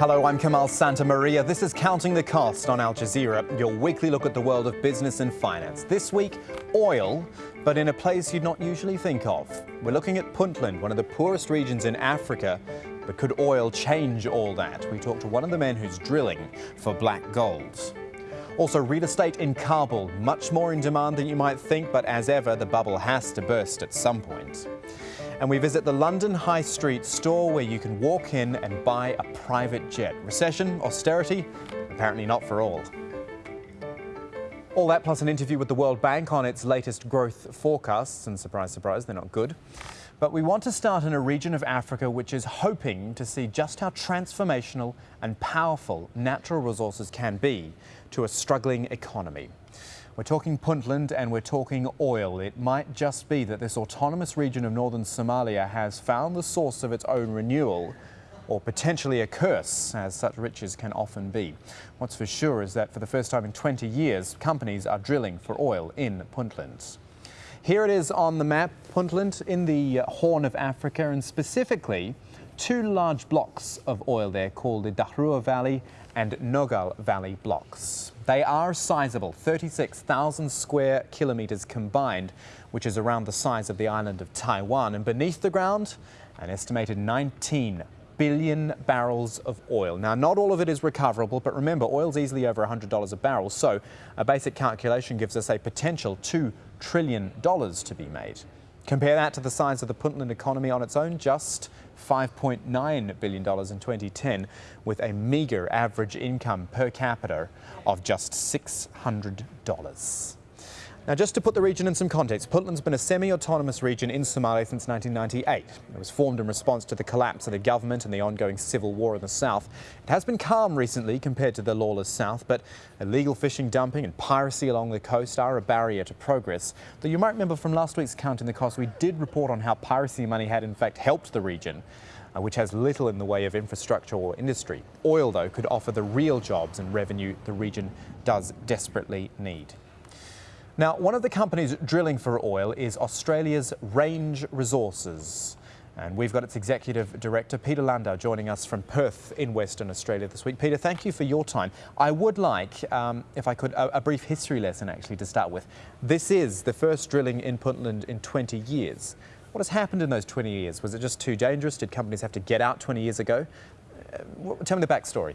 Hello, I'm Kamal Santamaria. This is Counting the Cost on Al Jazeera, your weekly look at the world of business and finance. This week, oil, but in a place you'd not usually think of. We're looking at Puntland, one of the poorest regions in Africa. But could oil change all that? We talked to one of the men who's drilling for black gold. Also, real estate in Kabul, much more in demand than you might think, but as ever, the bubble has to burst at some point. And we visit the London High Street store where you can walk in and buy a private jet. Recession, austerity, apparently not for all. All that plus an interview with the World Bank on its latest growth forecasts, and surprise, surprise, they're not good. But we want to start in a region of Africa which is hoping to see just how transformational and powerful natural resources can be to a struggling economy. We're talking Puntland and we're talking oil. It might just be that this autonomous region of northern Somalia has found the source of its own renewal or potentially a curse, as such riches can often be. What's for sure is that for the first time in 20 years, companies are drilling for oil in Puntland. Here it is on the map, Puntland in the uh, Horn of Africa, and specifically two large blocks of oil there called the Dharoor Valley and Nogal Valley blocks. They are sizable, 36,000 square kilometres combined, which is around the size of the island of Taiwan. And beneath the ground, an estimated 19 billion barrels of oil. Now, not all of it is recoverable, but remember, oil's easily over $100 a barrel, so a basic calculation gives us a potential $2 trillion to be made. Compare that to the size of the Puntland economy on its own, just $5.9 billion in 2010, with a meagre average income per capita of just $600. Now, just to put the region in some context, Puntland's been a semi-autonomous region in Somalia since 1998. It was formed in response to the collapse of the government and the ongoing civil war in the south. It has been calm recently compared to the lawless south, but illegal fishing, dumping and piracy along the coast are a barrier to progress. Though you might remember from last week's Counting the Cost, we did report on how piracy money had in fact helped the region. Uh, which has little in the way of infrastructure or industry. Oil, though, could offer the real jobs and revenue the region does desperately need. Now, one of the companies drilling for oil is Australia's Range Resources. And we've got its executive director, Peter Landau, joining us from Perth in Western Australia this week. Peter, thank you for your time. I would like, um, if I could, a, a, brief history lesson actually to start with. This is the first drilling in Puntland in 20 years. What has happened in those 20 years? Was it just too dangerous? Did companies have to get out 20 years ago? Uh, tell me the backstory.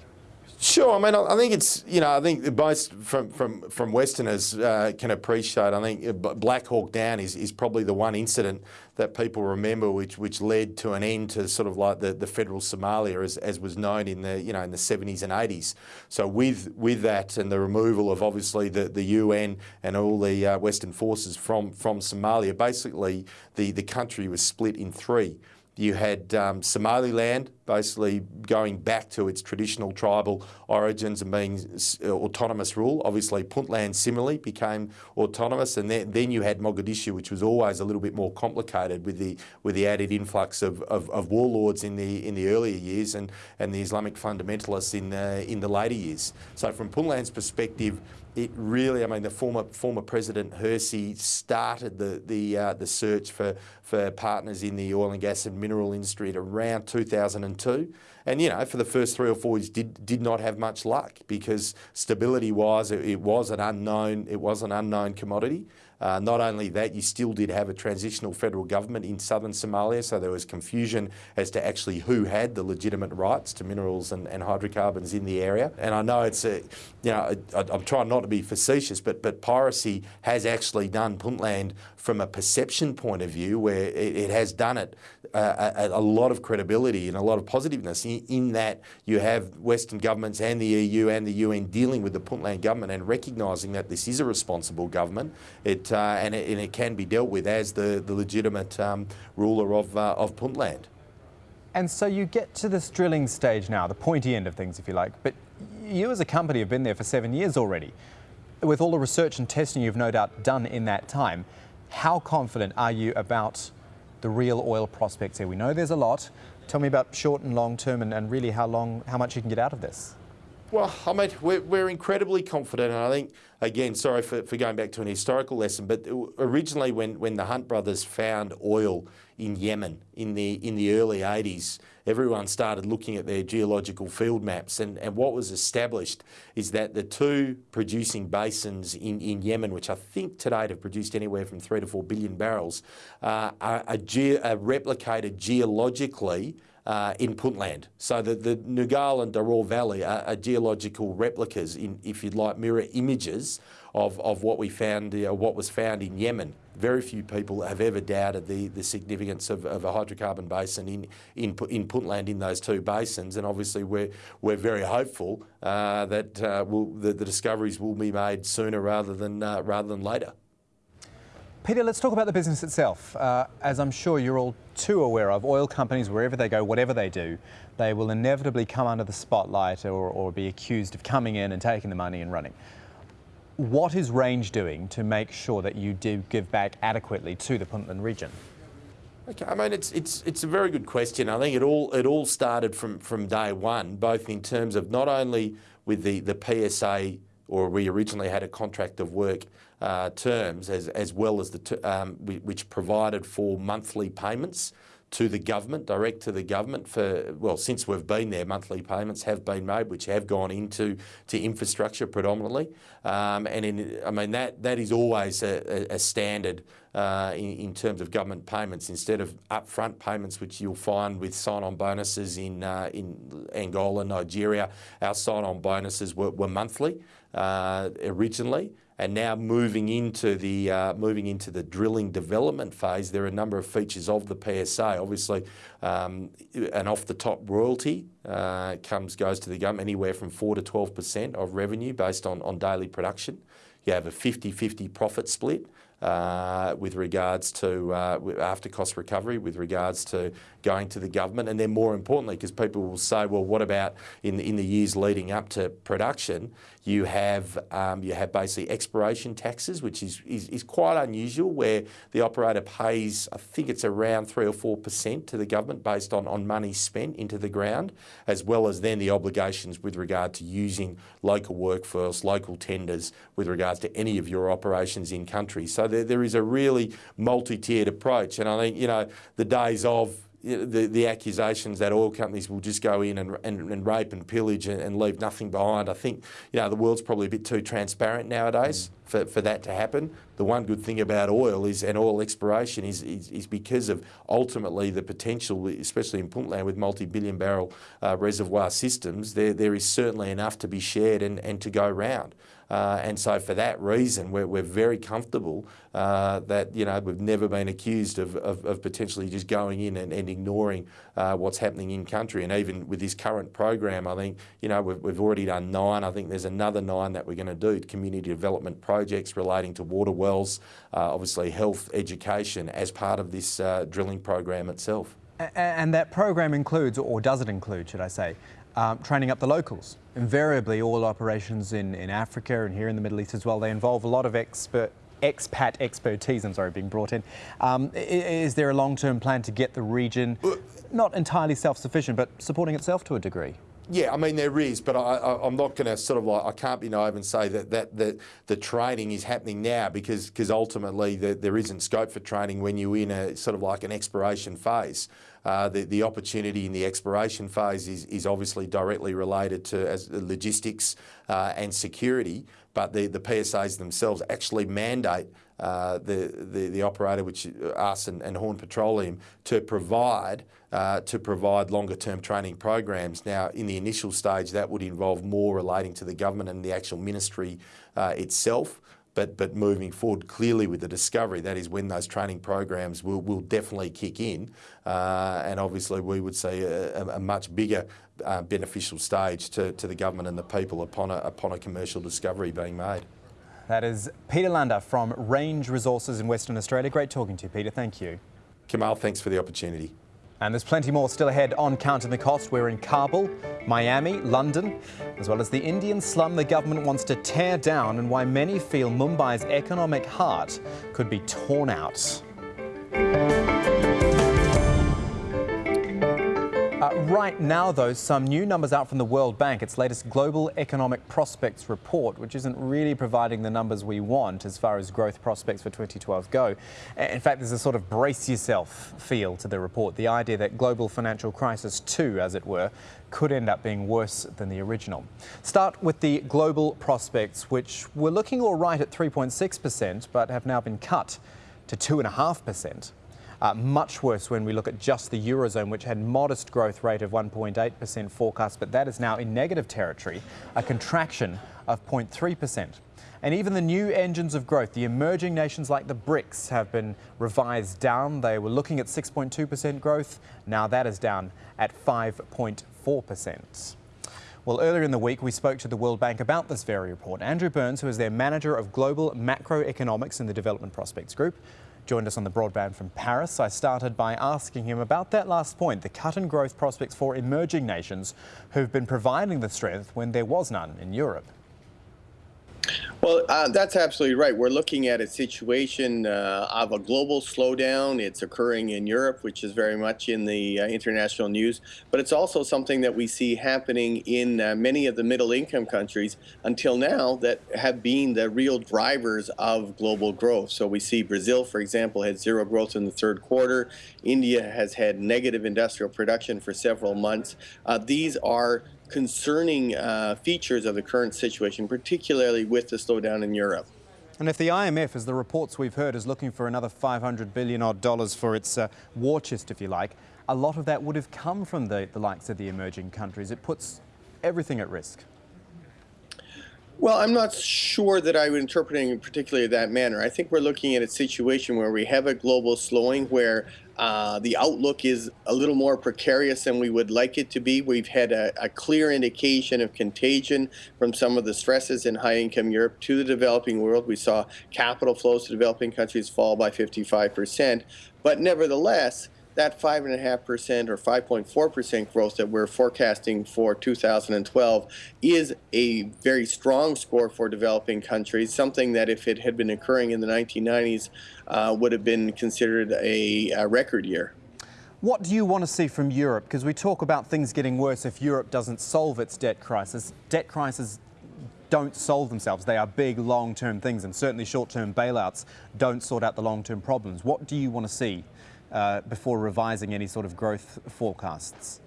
Sure. I mean, I think it's you know I think most from from from Westerners uh, can appreciate. I think uh, Black Hawk Down is, is probably the one incident that people remember, which which led to an end to sort of like the, the federal Somalia as, as was known in the you know in the 70s and 80s. So with with that and the removal of obviously the, the UN and all the uh, Western forces from from Somalia, basically the the country was split in three. You had um, Somaliland basically going back to its traditional tribal origins and being uh, autonomous rule. Obviously, Puntland similarly became autonomous, and then, then you had Mogadishu, which was always a little bit more complicated with the with the added influx of, of, of warlords in the in the earlier years and, and the Islamic fundamentalists in the in the later years. So, from Puntland's perspective, it really, I mean, the former former President Hersi started the the uh, the search for for partners in the oil and gas and mineral industry at around 2002, and you know, for the first three or four years, did did not have much luck because stability wise, it, it was an unknown it was an unknown commodity. Uh, not only that, you still did have a transitional federal government in southern Somalia, so there was confusion as to actually who had the legitimate rights to minerals and, and hydrocarbons in the area. And I know it's a, you know, I, am trying not to be facetious, but but piracy has actually done Puntland from a perception point of view, where it, it has done it uh, a, a, lot of credibility and a lot of positiveness in, in, that you have Western governments and the EU and the UN dealing with the Puntland government and recognising that this is a responsible government. It uh, and, it, and, it, can be dealt with as the, the legitimate um, ruler of, uh, of Puntland. And so you get to this drilling stage now, the pointy end of things, if you like, but you as a company have been there for seven years already. With all the research and testing you've no doubt done in that time, how confident are you about the real oil prospects here? We know there's a lot. Tell me about short and long term and, and really how long, how much you can get out of this. Well, I mean, we're, we're incredibly confident, and I think, again, sorry for, for going back to an historical lesson, but originally when, when the Hunt brothers found oil in Yemen in the, in the early 80s, everyone started looking at their geological field maps, and, and what was established is that the two producing basins in, in Yemen, which I think to date have produced anywhere from three to four billion barrels, uh, are, are, ge are replicated geologically uh, in Puntland. So the, the Nugal and Daror Valley are, are, geological replicas, in, if you'd like, mirror images of, of what we found, uh, what was found in Yemen. Very few people have ever doubted the, the significance of, of a hydrocarbon basin in, in, in Puntland in those two basins, and obviously we're, we're very hopeful uh, that uh, we'll, the, the, discoveries will be made sooner rather than, uh, rather than later. Peter, let's talk about the business itself. Uh, as I'm sure you're all too aware of, oil companies, wherever they go, whatever they do, they will inevitably come under the spotlight or, or be accused of coming in and taking the money and running. What is Range doing to make sure that you do give back adequately to the Puntland region? Okay, I mean it's it's it's a very good question. I think it all it all started from from day one, both in terms of not only with the the PSA or we originally had a contract of work uh, terms as, as well as the um, which provided for monthly payments to the government, direct to the government for, well, since we've been there, monthly payments have been made, which have gone into to infrastructure predominantly. Um, and in, I mean, that, that is always a, a standard uh, in, in, terms of government payments instead of upfront payments, which you'll find with sign-on bonuses in, uh, in Angola, Nigeria. Our sign-on bonuses were, were monthly uh, originally and now moving into the uh, moving into the drilling development phase, there are a number of features of the PSA. Obviously, um, an off-the-top royalty uh, comes goes to the government anywhere from four to twelve percent of revenue based on on daily production. You have a 50-50 profit split uh, with regards to uh, after cost recovery, with regards to going to the government, and then more importantly, because people will say, well, what about in in the years leading up to production? You have um, you have basically expiration taxes, which is, is, is quite unusual, where the operator pays, I think it's around three or four percent to the government based on on money spent into the ground, as well as then the obligations with regard to using local workforce, local tenders with regards to any of your operations in country. So there, there is a really multi-tiered approach. And I think, you know, the days of the, the accusations that oil companies will just go in and, and, and rape and pillage and, and, leave nothing behind. I think you know the world's probably a bit too transparent nowadays mm. For, for that to happen. The one good thing about oil is and oil exploration is, is, is because of ultimately the potential, especially in Puntland with multi-billion barrel uh, reservoir systems, there, there is certainly enough to be shared and, and to go round. Uh, and so for that reason, we're, we're very comfortable uh, that, you know, we've never been accused of, of, of potentially just going in and, and ignoring uh, what's happening in country. And even with this current program, I think, you know, we've, we've already done nine. I think there's another nine that we're going to do, community development projects relating to water wells, uh, obviously health, education as part of this uh, drilling program itself. And that program includes, or does it include, should I say, um, training up the locals. Invariably, all operations in, in Africa and here in the Middle East as well, they involve a lot of expert, expat expertise, I'm sorry, being brought in. Um, is there a long-term plan to get the region not entirely self-sufficient, but supporting itself to a degree? Yeah, I mean there is, but I, am not going to sort of like I can't be naive and say that that, that the training is happening now because because ultimately the, there isn't scope for training when you're in a sort of like an expiration phase. Uh, the, the opportunity in the expiration phase is, is obviously directly related to as logistics uh, and security, but the, the PSAs themselves actually mandate uh, the, the, the operator, which us and, and Horn Petroleum, to provide uh, to provide longer term training programs. Now, in the initial stage, that would involve more relating to the government and the actual ministry uh, itself. But, but moving forward clearly with the discovery, that is when those training programs will, will definitely kick in. Uh, and obviously we would see a, a much bigger uh, beneficial stage to, to the government and the people upon a, upon a commercial discovery being made. That is Peter Landau from Range Resources in Western Australia. Great talking to you, Peter. Thank you. Kamal, thanks for the opportunity. And there's plenty more still ahead on Counting the Cost. We're in Kabul, Miami, London, as well as the Indian slum the government wants to tear down and why many feel Mumbai's economic heart could be torn out. Right now, though, some new numbers out from the World Bank, its latest Global Economic Prospects report, which isn't really providing the numbers we want as far as growth prospects for 2012 go. In fact, there's a sort of brace yourself feel to the report, the idea that global financial crisis 2, as it were, could end up being worse than the original. Start with the global prospects, which were looking all right at 3.6%, but have now been cut to 2.5%. Uh, much worse when we look at just the Eurozone, which had modest growth rate of 1.8% forecast, but that is now in negative territory, a contraction of 0.3%. And even the new engines of growth, the emerging nations like the BRICS have been revised down. They were looking at 6.2% growth. Now that is down at 5.4%. Well, earlier in the week, we spoke to the World Bank about this very report. Andrew Burns, who is their manager of global macroeconomics in the Development Prospects Group, joined us on the broadband from Paris. I started by asking him about that last point, the cut in growth prospects for emerging nations who've been providing the strength when there was none in Europe. Well, uh, that's absolutely right. We're looking at a situation uh, of a global slowdown. It's occurring in Europe, which is very much in the uh, international news, but it's also something that we see happening in uh, many of the middle income countries until now that have been the real drivers of global growth. So we see Brazil, for example, had zero growth in the third quarter. India has had negative industrial production for several months. Uh, these are concerning uh, features of the current situation, particularly with the slowdown in Europe. And if the IMF, as the reports we've heard, is looking for another 500 billion odd dollars for its uh, war chest, if you like, a lot of that would have come from the, the likes of the emerging countries. It puts everything at risk. Well, I'm not sure that I would interpret it in particularly that manner. I think we're looking at a situation where we have a global slowing where uh, the outlook is a little more precarious than we would like it to be. We've had a, a clear indication of contagion from some of the stresses in high income Europe to the developing world. We saw capital flows to developing countries fall by 55%. But nevertheless, that 5.5% or 5.4% growth that we're forecasting for 2012 is a very strong score for developing countries, something that if it had been occurring in the 1990s uh, would have been considered a, a record year. What do you want to see from Europe? Because we talk about things getting worse if Europe doesn't solve its debt crisis. Debt crises don't solve themselves. They are big long-term things and certainly short-term bailouts don't sort out the long-term problems. What do you want to see Uh, before revising any sort of growth forecasts?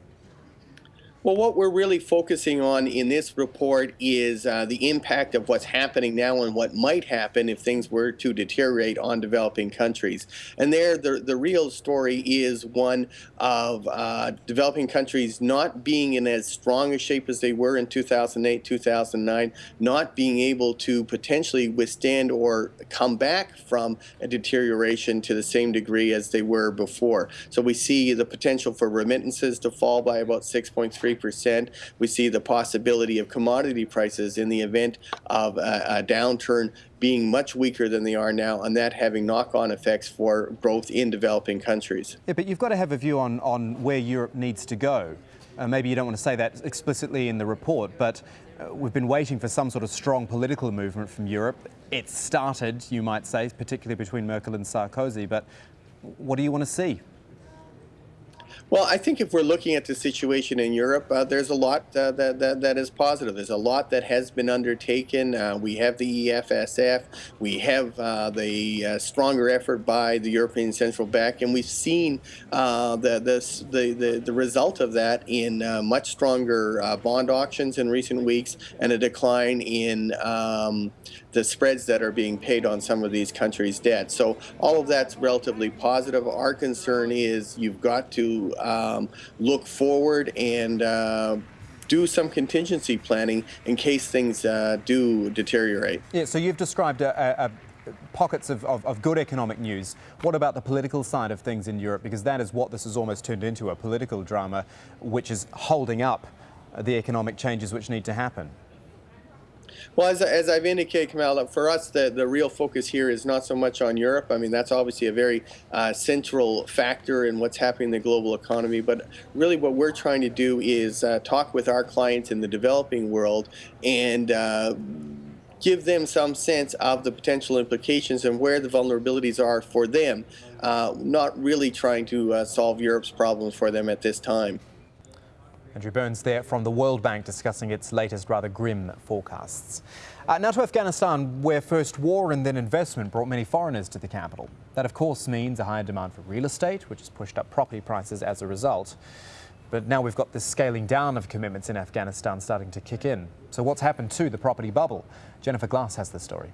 Well, what we're really focusing on in this report is uh, the impact of what's happening now and what might happen if things were to deteriorate on developing countries. And there, the, the real story is one of uh, developing countries not being in as strong a shape as they were in 2008, 2009, not being able to potentially withstand or come back from a deterioration to the same degree as they were before. So we see the potential for remittances to fall by about 6.3 percent We see the possibility of commodity prices in the event of a, a downturn being much weaker than they are now and that having knock-on effects for growth in developing countries. Yeah, but you've got to have a view on, on where Europe needs to go. Uh, maybe you don't want to say that explicitly in the report, but uh, we've been waiting for some sort of strong political movement from Europe. It started, you might say, particularly between Merkel and Sarkozy, but what do you want to see? Well, I think if we're looking at the situation in Europe, uh, there's a lot uh, that, that, that is positive. There's a lot that has been undertaken. Uh, we have the EFSF. We have uh, the uh, stronger effort by the European Central Bank, and we've seen uh, the, the, the, the result of that in much stronger bond auctions in recent weeks and a decline in um, the spreads that are being paid on some of these countries' debt. So all of that's relatively positive. Our concern is you've got to um, look forward and uh, do some contingency planning in case things uh, do deteriorate. Yeah, so you've described a, a pockets of, of, of, good economic news. What about the political side of things in Europe? Because that is what this has almost turned into, a political drama which is holding up the economic changes which need to happen. Well, as, as I've indicated, Kamal, for us, the, the real focus here is not so much on Europe. I mean, that's obviously a very uh, central factor in what's happening in the global economy. But really, what we're trying to do is uh, talk with our clients in the developing world and uh, give them some sense of the potential implications and where the vulnerabilities are for them, uh, not really trying to uh, solve Europe's problems for them at this time. Andrew Burns there from the World Bank discussing its latest rather grim forecasts. Uh, now to Afghanistan, where first war and then investment brought many foreigners to the capital. That, of course, means a higher demand for real estate, which has pushed up property prices as a result. But now we've got this scaling down of commitments in Afghanistan starting to kick in. So what's happened to the property bubble? Jennifer Glass has the story.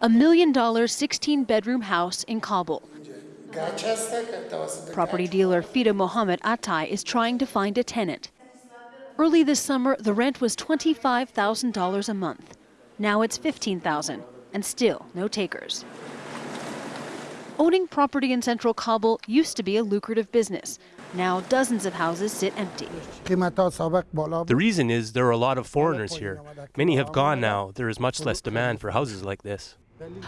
A million dollar 16 bedroom house in Kabul. Property dealer Fida Mohammed Atai is trying to find a tenant. Early this summer, the rent was $25,000 a month. Now it's $15,000, and still no takers. Owning property in central Kabul used to be a lucrative business. Now dozens of houses sit empty. The reason is there are a lot of foreigners here. Many have gone now. There is much less demand for houses like this.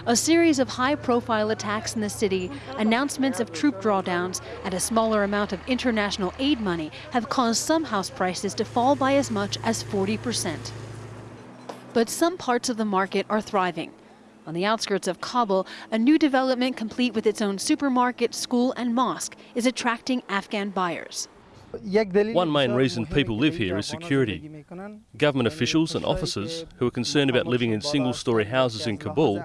A series of high profile attacks in the city, announcements of troop drawdowns, and a smaller amount of international aid money have caused some house prices to fall by as much as 40%. But some parts of the market are thriving. On the outskirts of Kabul, a new development complete with its own supermarket, school, and mosque is attracting Afghan buyers. One main reason people live here is security. Government officials and officers who are concerned about living in single story houses in Kabul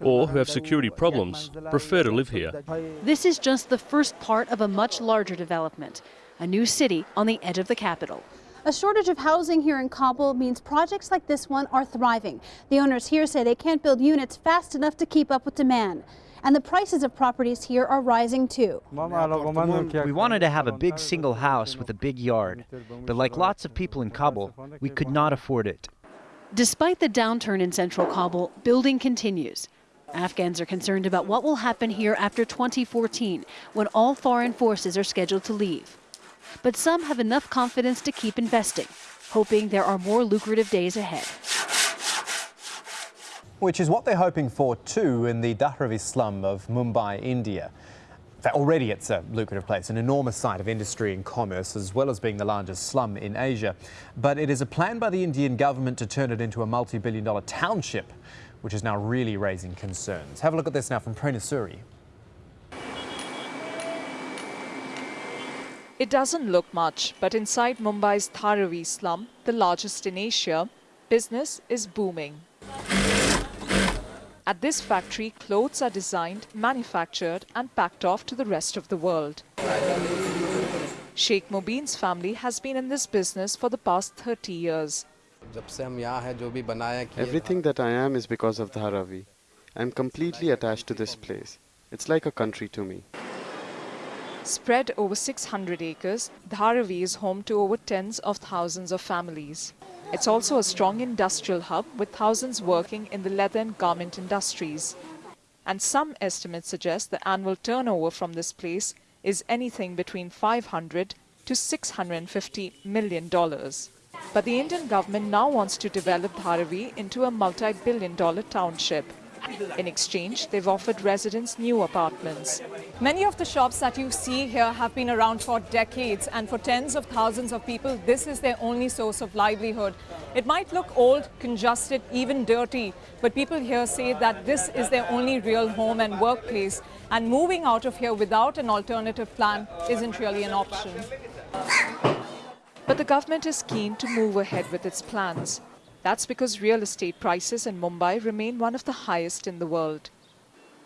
or who have security problems prefer to live here. This is just the first part of a much larger development, a new city on the edge of the capital. A shortage of housing here in Kabul means projects like this one are thriving. The owners here say they can't build units fast enough to keep up with demand. And the prices of properties here are rising too. We wanted to have a big single house with a big yard, but like lots of people in Kabul, we could not afford it. Despite the downturn in central Kabul, building continues. Afghans are concerned about what will happen here after 2014, when all foreign forces are scheduled to leave. But some have enough confidence to keep investing, hoping there are more lucrative days ahead which is what they're hoping for too in the Dharavi slum of Mumbai, India. Already it's a lucrative place, an enormous site of industry and commerce, as well as being the largest slum in Asia. But it is a plan by the Indian government to turn it into a multi-billion dollar township, which is now really raising concerns. Have a look at this now from Prerna Suri. It doesn't look much, but inside Mumbai's Dharavi slum, the largest in Asia, business is booming. At this factory, clothes are designed, manufactured and packed off to the rest of the world. Sheikh Mubin's family has been in this business for the past 30 years. Everything that I am is because of Dharavi. I'm completely attached to this place. It's like a country to me. Spread over 600 acres, Dharavi is home to over tens of thousands of families. It's also a strong industrial hub with thousands working in the leather and garment industries. And some estimates suggest the annual turnover from this place is anything between 500 to 650 million dollars. But the Indian government now wants to develop Dharavi into a multi-billion dollar township. In exchange, they've offered residents new apartments. Many of the shops that you see here have been around for decades, and for tens of thousands of people, this is their only source of livelihood. It might look old, congested, even dirty, but people here say that this is their only real home and workplace, and moving out of here without an alternative plan isn't really an option. But the government is keen to move ahead with its plans. That's because real estate prices in Mumbai remain one of the highest in the world.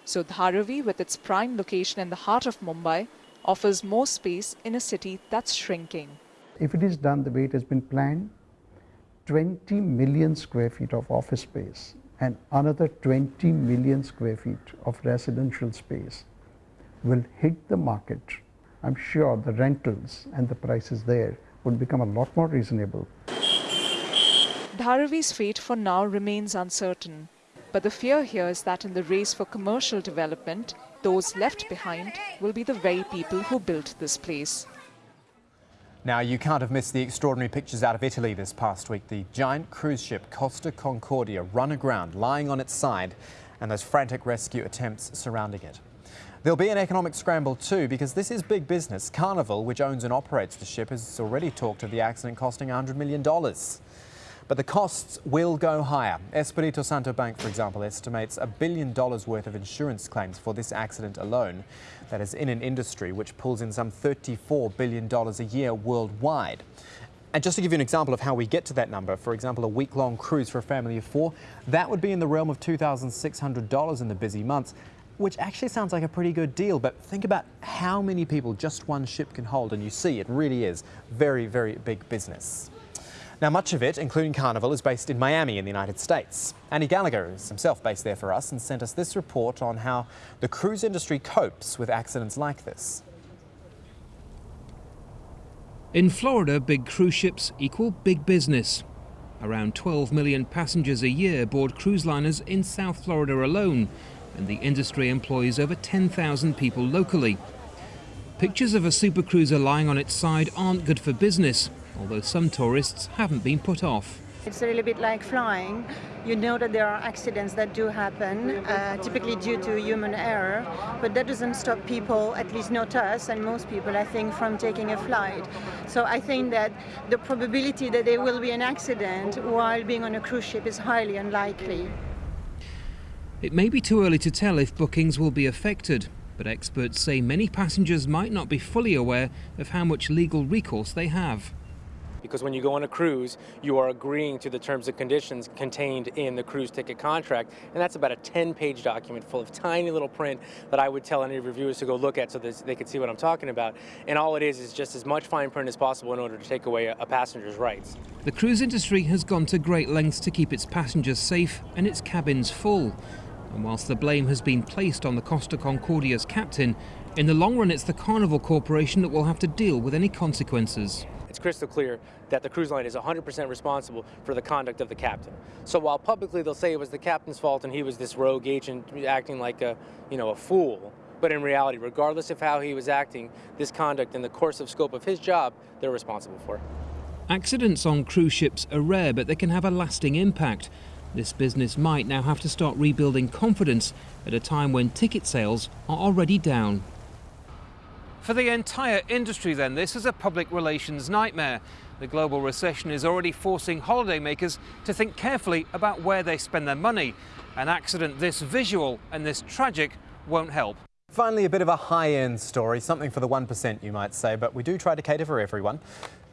So Dharavi, with its prime location in the heart of Mumbai, offers more space in a city that's shrinking. If it is done the way it has been planned, 20 million square feet of office space and another 20 million square feet of residential space will hit the market. I'm sure the rentals and the prices there would become a lot more reasonable. Dharavi's fate for now remains uncertain. But the fear here is that in the race for commercial development, those left behind will be the very people who built this place. Now, you can't have missed the extraordinary pictures out of Italy this past week. The giant cruise ship Costa Concordia run aground, lying on its side, and those frantic rescue attempts surrounding it. There'll be an economic scramble too, because this is big business. Carnival, which owns and operates the ship, has already talked of the accident costing $100 million. But the costs will go higher. Espirito Santo Bank, for example, estimates a billion dollars worth of insurance claims for this accident alone. That is in an industry which pulls in some $34 billion a year worldwide. And just to give you an example of how we get to that number, for example, a week-long cruise for a family of four, that would be in the realm of $2,600 in the busy months, which actually sounds like a pretty good deal. But think about how many people just one ship can hold, and you see it really is very, very big business. Now, much of it, including Carnival, is based in Miami in the United States. Andy Gallagher is himself based there for us and sent us this report on how the cruise industry copes with accidents like this. In Florida, big cruise ships equal big business. Around 12 million passengers a year board cruise liners in South Florida alone, and the industry employs over 10,000 people locally. Pictures of a supercruiser lying on its side aren't good for business, although some tourists haven't been put off. It's a little bit like flying. You know that there are accidents that do happen, uh, typically due to human error, but that doesn't stop people, at least not us and most people, I think, from taking a flight. So I think that the probability that there will be an accident while being on a cruise ship is highly unlikely. It may be too early to tell if bookings will be affected, but experts say many passengers might not be fully aware of how much legal recourse they have because when you go on a cruise, you are agreeing to the terms and conditions contained in the cruise ticket contract, and that's about a 10-page document full of tiny little print that I would tell any reviewers to go look at so that they could see what I'm talking about. And all it is is just as much fine print as possible in order to take away a, passenger's rights. The cruise industry has gone to great lengths to keep its passengers safe and its cabins full. And whilst the blame has been placed on the Costa Concordia's captain, in the long run it's the Carnival Corporation that will have to deal with any consequences crystal clear that the cruise line is 100% responsible for the conduct of the captain. So while publicly they'll say it was the captain's fault and he was this rogue agent acting like a, you know, a fool, but in reality, regardless of how he was acting, this conduct in the course of scope of his job, they're responsible for. Accidents on cruise ships are rare, but they can have a lasting impact. This business might now have to start rebuilding confidence at a time when ticket sales are already down. For the entire industry, then, this is a public relations nightmare. The global recession is already forcing holidaymakers to think carefully about where they spend their money. An accident this visual and this tragic won't help. Finally, a bit of a high-end story, something for the 1% you might say, but we do try to cater for everyone.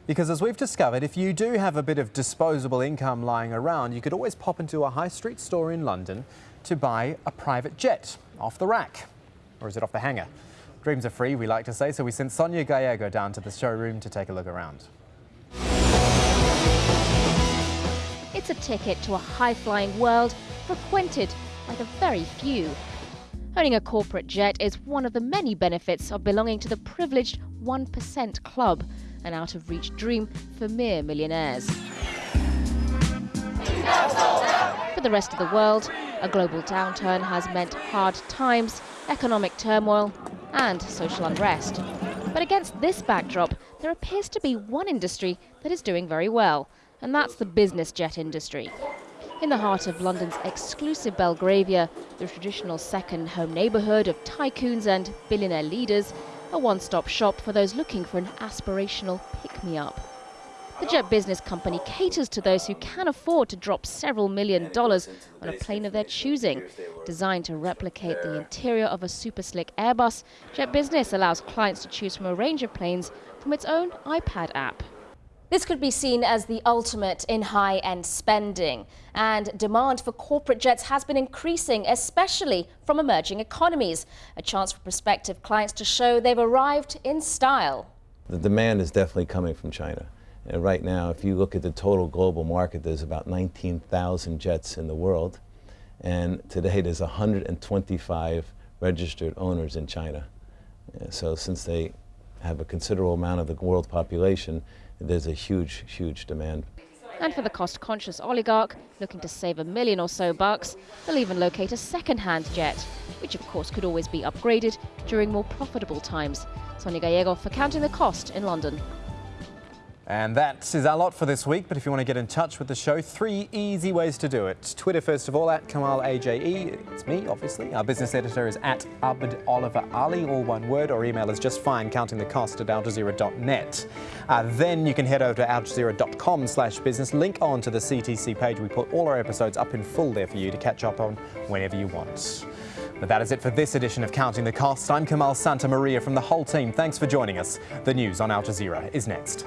Because as we've discovered, if you do have a bit of disposable income lying around, you could always pop into a high street store in London to buy a private jet off the rack. Or is it off the hanger? Dreams are free, we like to say, so we sent Sonia Gallego down to the showroom to take a look around. It's a ticket to a high-flying world frequented by the very few. Owning a corporate jet is one of the many benefits of belonging to the privileged 1% club, an out-of-reach dream for mere millionaires. For the rest of the world, a global downturn has meant hard times, economic turmoil and social unrest. But against this backdrop, there appears to be one industry that is doing very well, and that's the business jet industry. In the heart of London's exclusive Belgravia, the traditional second home neighbourhood of tycoons and billionaire leaders, a one-stop shop for those looking for an aspirational pick-me-up. The jet business company caters to those who can afford to drop several million dollars on a plane of their choosing. Designed to replicate the interior of a super slick Airbus, Jet Business allows clients to choose from a range of planes from its own iPad app. This could be seen as the ultimate in high-end spending. And demand for corporate jets has been increasing, especially from emerging economies. A chance for prospective clients to show they've arrived in style. The demand is definitely coming from China. And right now, if you look at the total global market, there's about 19,000 jets in the world. And today there's 125 registered owners in China. So since they have a considerable amount of the world population, there's a huge, huge demand. And for the cost-conscious oligarch looking to save a million or so bucks, they'll even locate a second-hand jet, which of course could always be upgraded during more profitable times. Sonia Gallego for Counting the Cost in London. And that is our lot for this week. But if you want to get in touch with the show, three easy ways to do it. Twitter, first of all, at Kamal AJE. It's me, obviously. Our business editor is at Abd Oliver Ali, all one word, or email is just fine, counting the cost at aljazeera.net. Uh, then you can head over to aljazeera.com slash business, link on to the CTC page. We put all our episodes up in full there for you to catch up on whenever you want. But that is it for this edition of Counting the Cost. I'm Kamal Santamaria from the whole team. Thanks for joining us. The news on Al Jazeera is next.